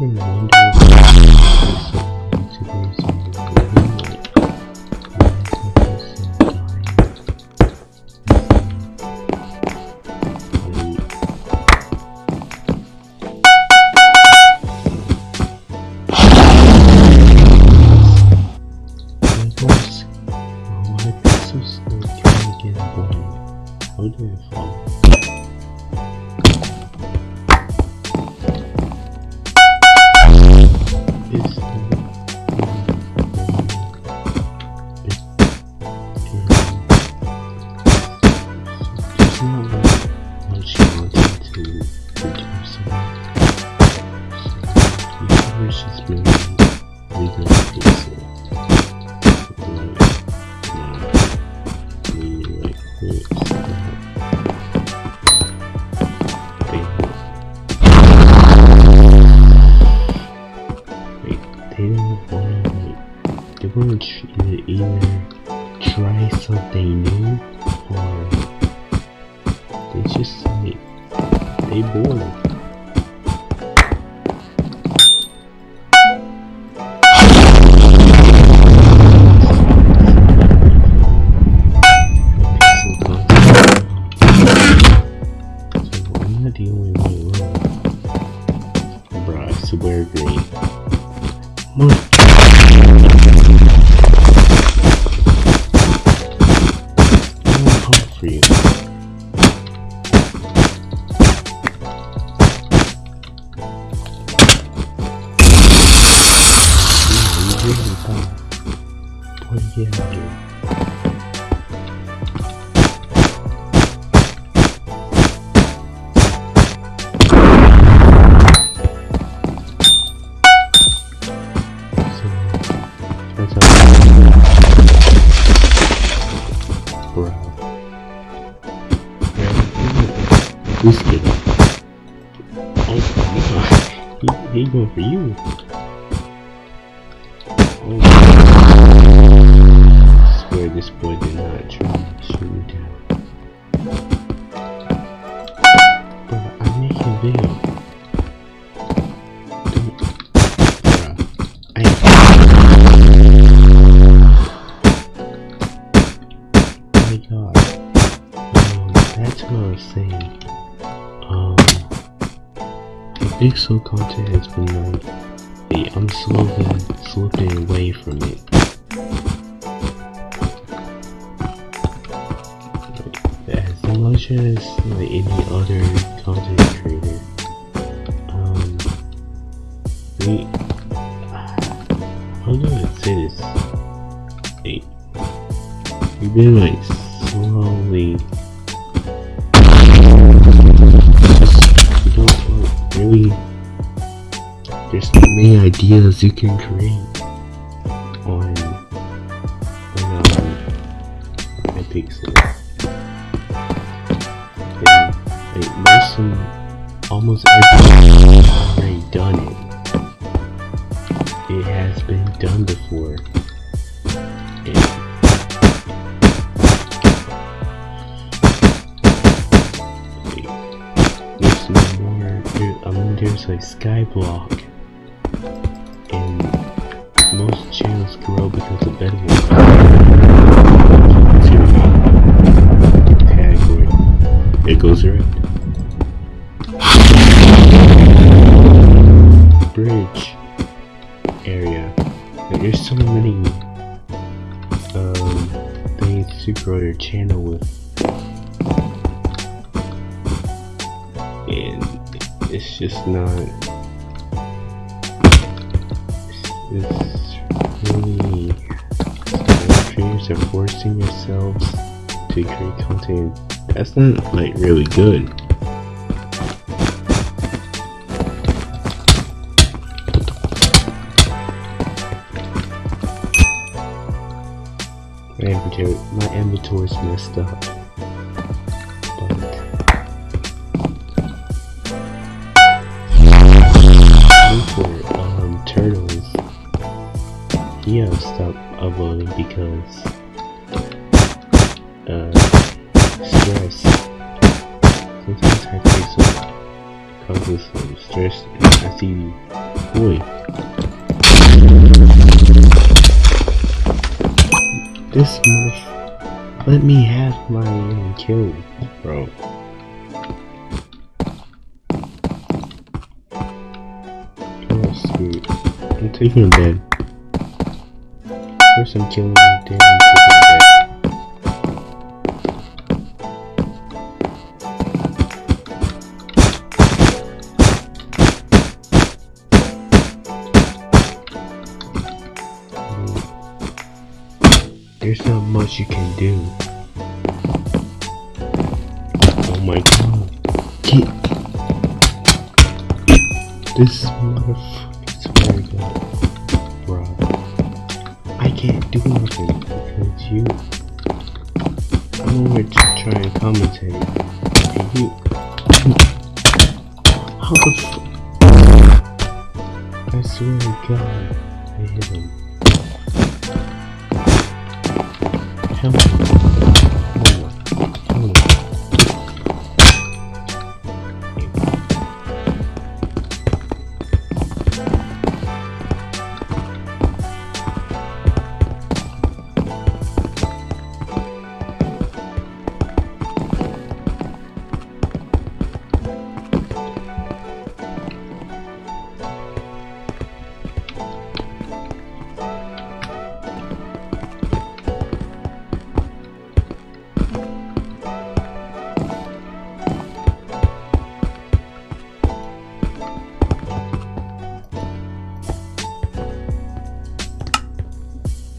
have you ever wondered they wanna either, try something new or they just like they bored. He for you. Oh. I swear this boy did not try to shoot me down. Pixel content has been like, hey, I'm slowly slipping away from it. Like, as much as like any other content creator, um, we, how do I say this? Hey, We've been like slowly. Don't. There's many ideas you can create on on um, Hypixel. And like most of almost has already done it. It has been done before. Like Skyblock, and most channels grow because of Bedwars. Category. It goes around. Bridge area. Like, there's so many um, things to grow your channel with. and it's just not it's, really creators are forcing yourselves to create content. That's not like really good. My inventory my inventory's messed up has uploading because uh, stress. Sometimes I some causes stress and I see you, boy. This motherf let me have my kill, bro. Oh, sweet. I'm taking a bed. There's not much you can do. Oh my god. This Nothing because you to try and commentate. And you How the f I swear to God I hit him.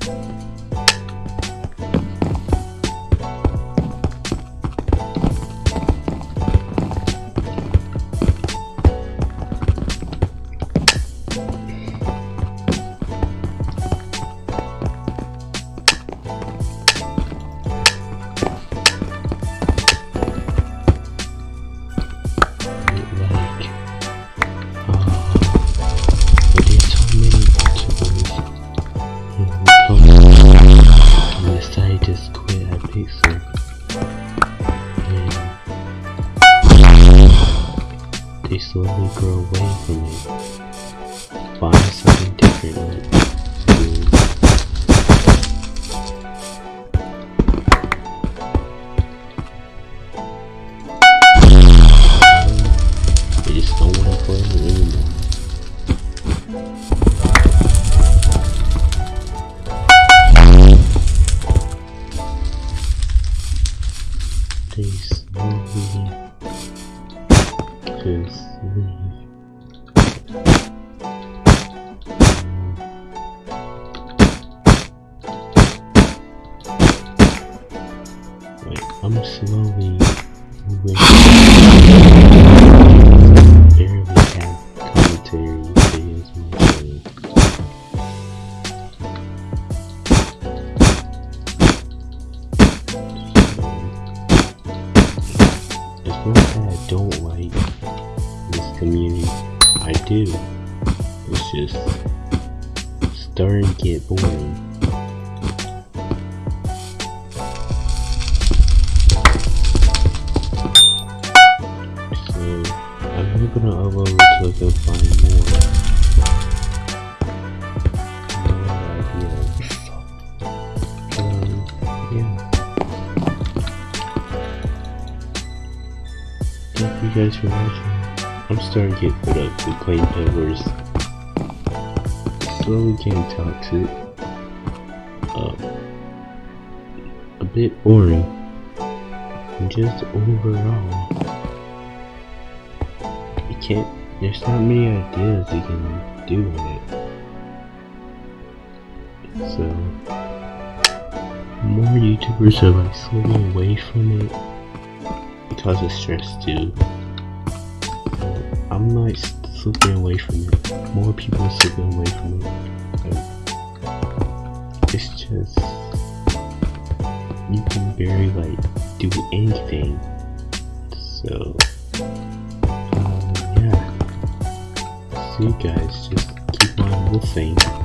Like they slowly grow away from it find something different I'm slowly barely have commentary videos on my channel. It's not that I don't like this community. I do. It's just starting to get boring. Until go find more. Thank you guys for watching. I'm starting to get fed up with playing Bedwars. Slowly getting toxic. Uh, a bit boring. Just overall you can't there's not many ideas you can do with it. So more youtubers are like slipping away from it because of stress too. I'm like slipping away from it. More people are slipping away from it. It's just you can barely like do anything. So see you guys just keep on listening